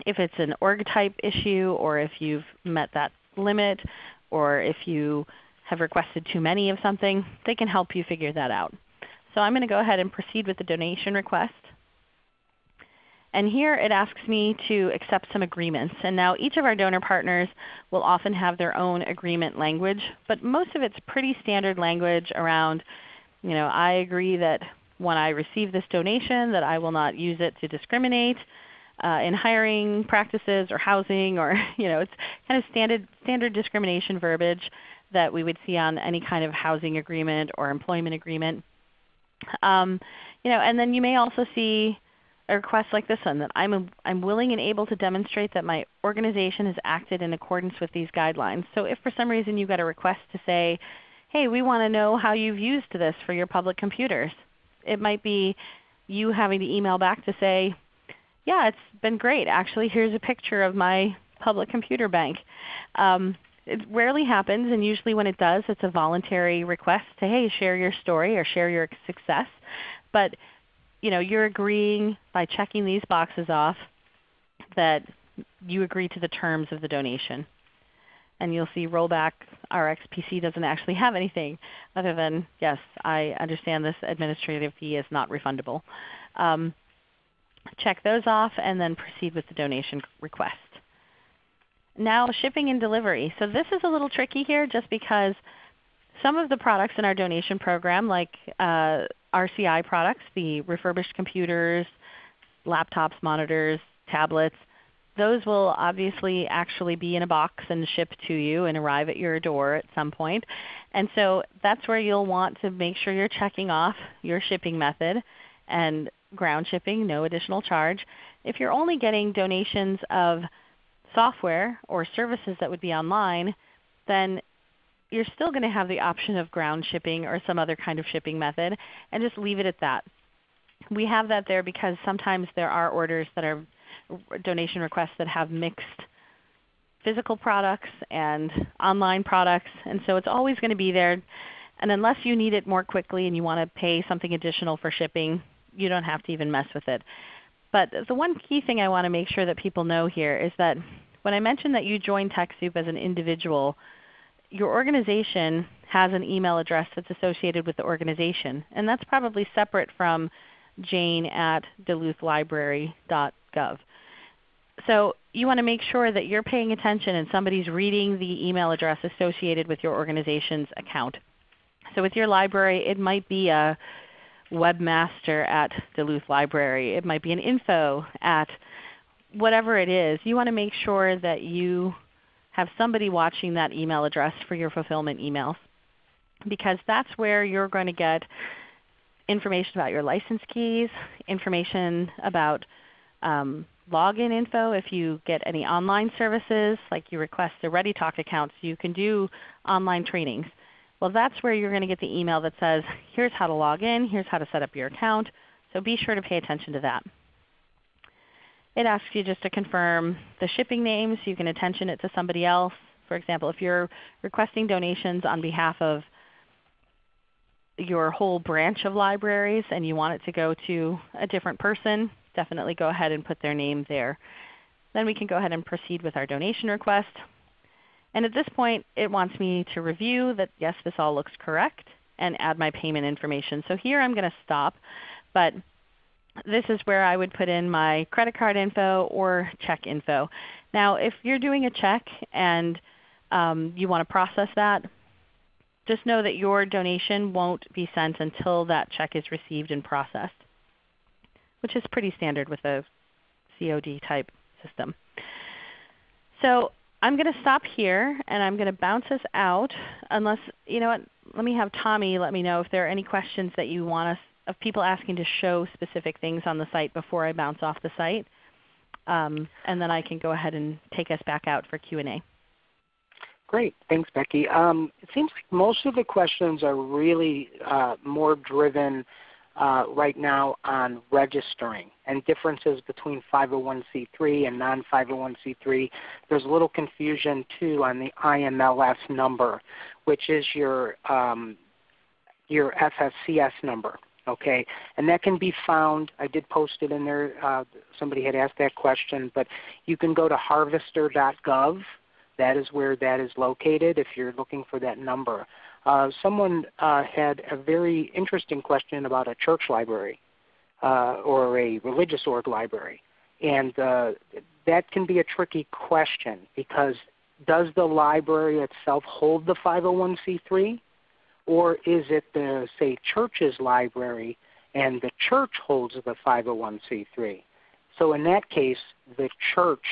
if it's an org type issue or if you've met that limit or if you have requested too many of something, they can help you figure that out. So I'm going to go ahead and proceed with the donation request. And here it asks me to accept some agreements. And now each of our donor partners will often have their own agreement language, but most of it's pretty standard language around, you know, I agree that when I receive this donation that I will not use it to discriminate uh, in hiring practices or housing or you know, it's kind of standard, standard discrimination verbiage that we would see on any kind of housing agreement or employment agreement. Um, you know, and then you may also see a request like this one that I'm, a, I'm willing and able to demonstrate that my organization has acted in accordance with these guidelines. So if for some reason you got a request to say, hey, we want to know how you've used this for your public computers. It might be you having to email back to say, yeah, it's been great. Actually, here's a picture of my public computer bank. Um, it rarely happens, and usually when it does, it's a voluntary request to, hey, share your story or share your success. But you know, you're agreeing by checking these boxes off that you agree to the terms of the donation. And you'll see rollback RxPC doesn't actually have anything other than, yes, I understand this administrative fee is not refundable. Um, check those off and then proceed with the donation request. Now shipping and delivery. So this is a little tricky here just because some of the products in our donation program like uh, RCI products, the refurbished computers, laptops, monitors, tablets, those will obviously actually be in a box and shipped to you and arrive at your door at some point. And so that's where you'll want to make sure you're checking off your shipping method and ground shipping, no additional charge. If you're only getting donations of software or services that would be online, then you're still going to have the option of ground shipping or some other kind of shipping method and just leave it at that. We have that there because sometimes there are orders that are donation requests that have mixed physical products and online products. And so it's always going to be there. And unless you need it more quickly and you want to pay something additional for shipping, you don't have to even mess with it. But the one key thing I want to make sure that people know here is that when I mentioned that you join TechSoup as an individual, your organization has an email address that's associated with the organization. And that's probably separate from jane at duluthlibrary.gov. So you want to make sure that you're paying attention and somebody's reading the email address associated with your organization's account. So with your library, it might be a webmaster at Duluth Library. It might be an info at whatever it is. You want to make sure that you have somebody watching that email address for your fulfillment emails because that's where you're going to get information about your license keys, information about um, login info if you get any online services, like you request the ReadyTalk accounts, you can do online trainings. Well, that's where you're going to get the email that says, here's how to log in, here's how to set up your account. So be sure to pay attention to that. It asks you just to confirm the shipping name so you can attention it to somebody else. For example, if you're requesting donations on behalf of your whole branch of libraries and you want it to go to a different person, definitely go ahead and put their name there. Then we can go ahead and proceed with our donation request. And at this point it wants me to review that yes, this all looks correct and add my payment information. So here I'm going to stop. But this is where I would put in my credit card info or check info. Now if you're doing a check and um, you want to process that, just know that your donation won't be sent until that check is received and processed, which is pretty standard with a COD type system. So I'm going to stop here and I'm going to bounce us out unless, you know what, let me have Tommy let me know if there are any questions that you want us of people asking to show specific things on the site before I bounce off the site. Um, and then I can go ahead and take us back out for Q&A. Great. Thanks, Becky. Um, it seems like most of the questions are really uh, more driven uh, right now on registering and differences between 501c3 and non-501c3. There's a little confusion too on the IMLS number, which is your um, your FSCS number. Okay, and that can be found. I did post it in there. Uh, somebody had asked that question, but you can go to harvester.gov. That is where that is located if you're looking for that number. Uh, someone uh, had a very interesting question about a church library uh, or a religious org library, and uh, that can be a tricky question because does the library itself hold the 501c3? Or is it the say church's library and the church holds the 501c3. So in that case, the church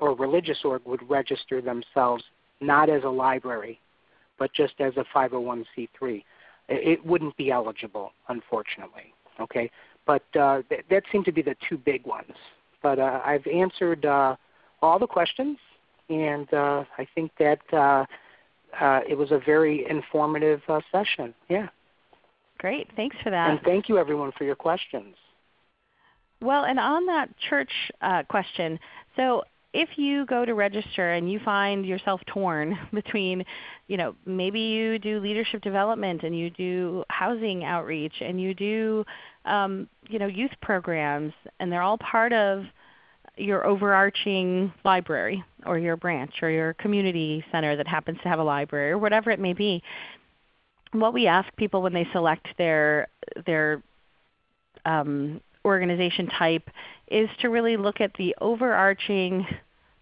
or religious org would register themselves not as a library, but just as a 501c3. It wouldn't be eligible, unfortunately. Okay, but uh, th- that seemed to be the two big ones. But uh, I've answered uh, all the questions, and uh, I think that uh, uh, it was a very informative session. Yeah. Great. Thanks for that. And thank you everyone for your questions. Well, and on that church question, so if you go to register and you find yourself torn between, you know, maybe you do leadership development and you do housing outreach and you do, um, you know, youth programs, and they're all part of your overarching library or your branch or your community center that happens to have a library or whatever it may be. What we ask people when they select their their um, organization type is to really look at the overarching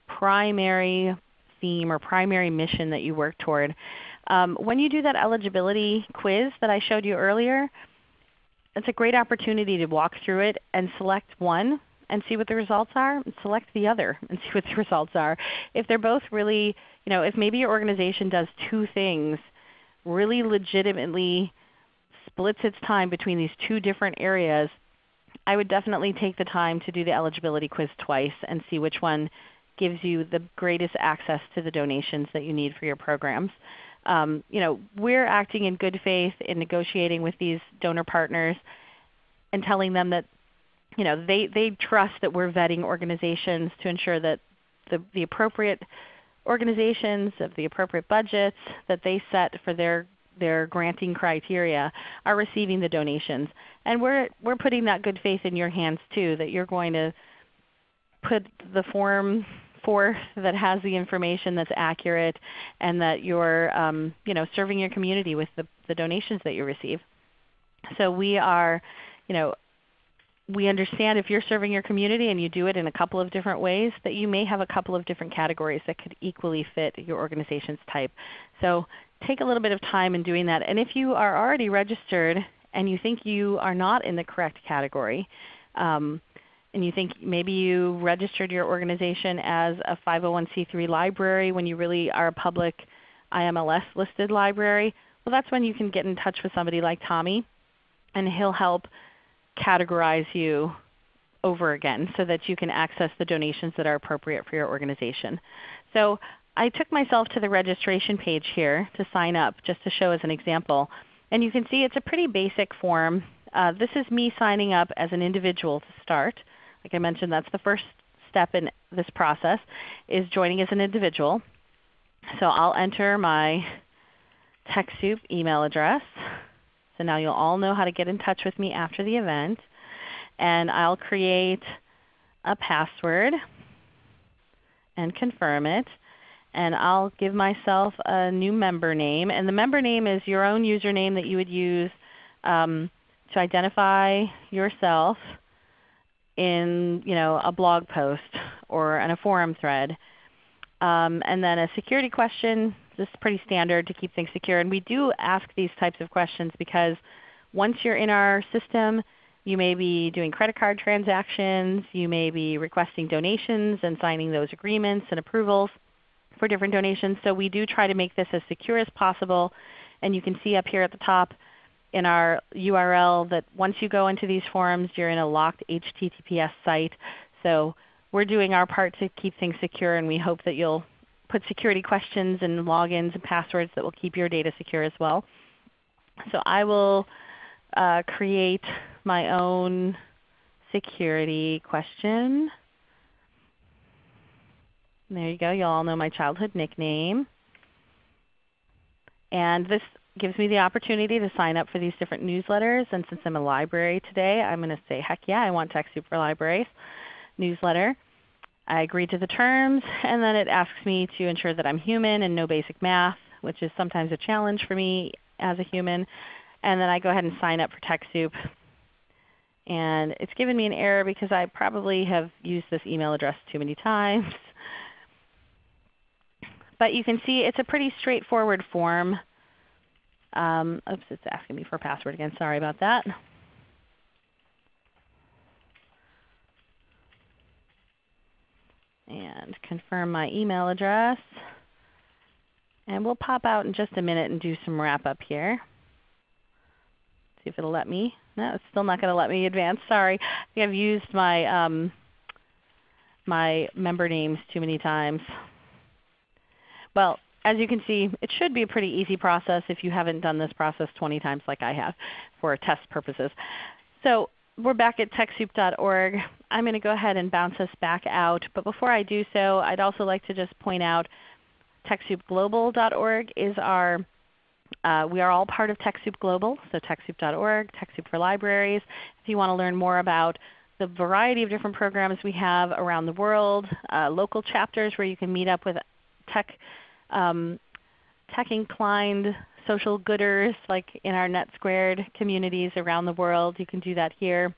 primary theme or primary mission that you work toward. Um, when you do that eligibility quiz that I showed you earlier, it's a great opportunity to walk through it and select one and see what the results are, and select the other and see what the results are. If they're both really, you know, if maybe your organization does two things, really legitimately splits its time between these two different areas, I would definitely take the time to do the eligibility quiz twice and see which one gives you the greatest access to the donations that you need for your programs. Um, you know, we're acting in good faith in negotiating with these donor partners and telling them that you know, they, they trust that we're vetting organizations to ensure that the, the appropriate organizations of the appropriate budgets that they set for their their granting criteria are receiving the donations. And we're, we're putting that good faith in your hands too, that you're going to put the form forth that has the information that's accurate and that you're um, you know, serving your community with the, the donations that you receive. So we are you know, we understand if you're serving your community and you do it in a couple of different ways that you may have a couple of different categories that could equally fit your organization's type. So take a little bit of time in doing that. And if you are already registered and you think you are not in the correct category, um, and you think maybe you registered your organization as a 501c3 library when you really are a public IMLS listed library, well that's when you can get in touch with somebody like Tommy and he'll help categorize you over again so that you can access the donations that are appropriate for your organization. So I took myself to the registration page here to sign up just to show as an example. And you can see it's a pretty basic form. Uh, this is me signing up as an individual to start. Like I mentioned, that's the first step in this process is joining as an individual. So I'll enter my TechSoup email address. So now you'll all know how to get in touch with me after the event. And I'll create a password and confirm it. And I'll give myself a new member name. And the member name is your own username that you would use um, to identify yourself in you know, a blog post or in a forum thread. Um, and then a security question this is pretty standard to keep things secure. And we do ask these types of questions because once you're in our system, you may be doing credit card transactions, you may be requesting donations and signing those agreements and approvals for different donations. So we do try to make this as secure as possible. And you can see up here at the top in our URL that once you go into these forums, you're in a locked HTTPS site. So we're doing our part to keep things secure, and we hope that you'll put security questions and logins and passwords that will keep your data secure as well. So I will uh, create my own security question. There you go. You all know my childhood nickname. And this gives me the opportunity to sign up for these different newsletters. And since I'm a library today, I'm going to say, heck yeah, I want TechSoup for Libraries newsletter. I agree to the terms, and then it asks me to ensure that I'm human and know basic math, which is sometimes a challenge for me as a human. And then I go ahead and sign up for TechSoup. And it's given me an error because I probably have used this email address too many times. But you can see it's a pretty straightforward form. Um, oops, it's asking me for a password again. Sorry about that. And confirm my email address. And we'll pop out in just a minute and do some wrap up here. See if it'll let me. No, it's still not going to let me advance. Sorry. I think I've used my, um, my member names too many times. Well, as you can see, it should be a pretty easy process if you haven't done this process 20 times like I have for test purposes. So we're back at TechSoup.org. I'm going to go ahead and bounce us back out. But before I do so, I'd also like to just point out TechSoupGlobal.org is our uh, we are all part of TechSoup Global, so TechSoup.org, TechSoup for Libraries. If you want to learn more about the variety of different programs we have around the world, uh, local chapters where you can meet up with tech, um, tech inclined social gooders like in our NetSquared communities around the world. You can do that here.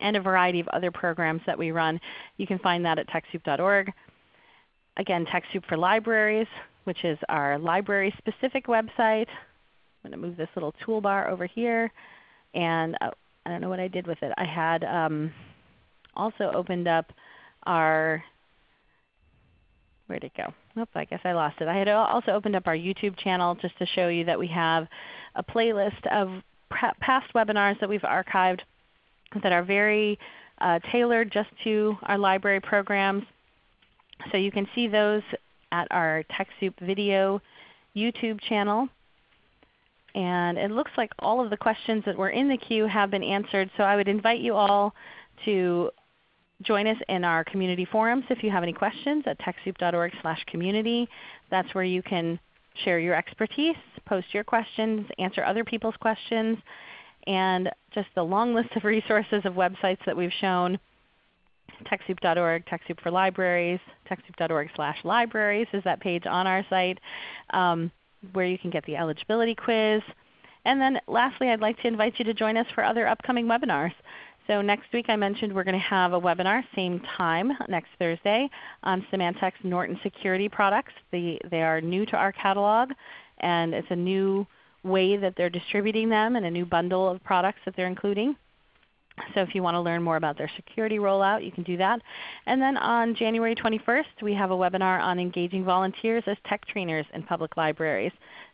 And a variety of other programs that we run. You can find that at TechSoup.org. Again, TechSoup for Libraries, which is our library specific website. I'm going to move this little toolbar over here. And uh, I don't know what I did with it. I had um, also opened up our, where'd it go? Oops, I guess I lost it. I had also opened up our YouTube channel just to show you that we have a playlist of past webinars that we've archived that are very uh, tailored just to our library programs. So you can see those at our TechSoup video YouTube channel. And it looks like all of the questions that were in the queue have been answered. So I would invite you all to join us in our community forums if you have any questions at TechSoup.org slash community. That's where you can share your expertise, post your questions, answer other people's questions, and just the long list of resources of websites that we've shown. TechSoup.org, TechSoup for Libraries, TechSoup.org slash libraries is that page on our site um, where you can get the eligibility quiz. And then lastly, I'd like to invite you to join us for other upcoming webinars. So next week I mentioned we're going to have a webinar, same time, next Thursday, on Symantec's Norton security products. The, they are new to our catalog, and it's a new way that they're distributing them and a new bundle of products that they're including. So if you want to learn more about their security rollout, you can do that. And then on January 21st, we have a webinar on engaging volunteers as tech trainers in public libraries.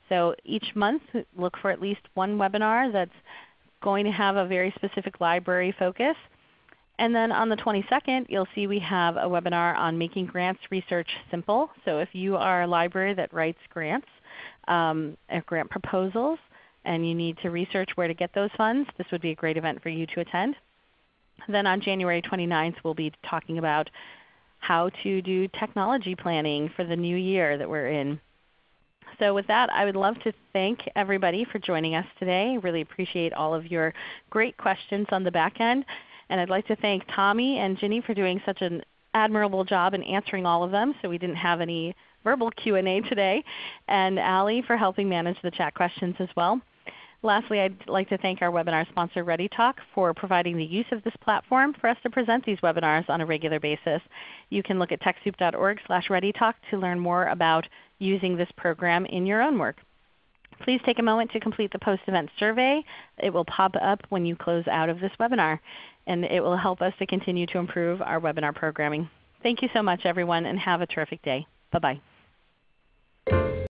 So each month look for at least one webinar that's going to have a very specific library focus. And then on the 22nd, you'll see we have a webinar on making grants research simple. So if you are a library that writes grants, um, grant proposals, and you need to research where to get those funds, this would be a great event for you to attend. Then on January 29th, we'll be talking about how to do technology planning for the new year that we're in. So with that, I would love to thank everybody for joining us today. I really appreciate all of your great questions on the back end. And I'd like to thank Tommy and Ginny for doing such an admirable job in answering all of them so we didn't have any verbal Q&A today, and Allie for helping manage the chat questions as well. Lastly, I'd like to thank our webinar sponsor ReadyTalk for providing the use of this platform for us to present these webinars on a regular basis. You can look at TechSoup.org slash ReadyTalk to learn more about using this program in your own work. Please take a moment to complete the post-event survey. It will pop up when you close out of this webinar, and it will help us to continue to improve our webinar programming. Thank you so much everyone, and have a terrific day. Bye-bye.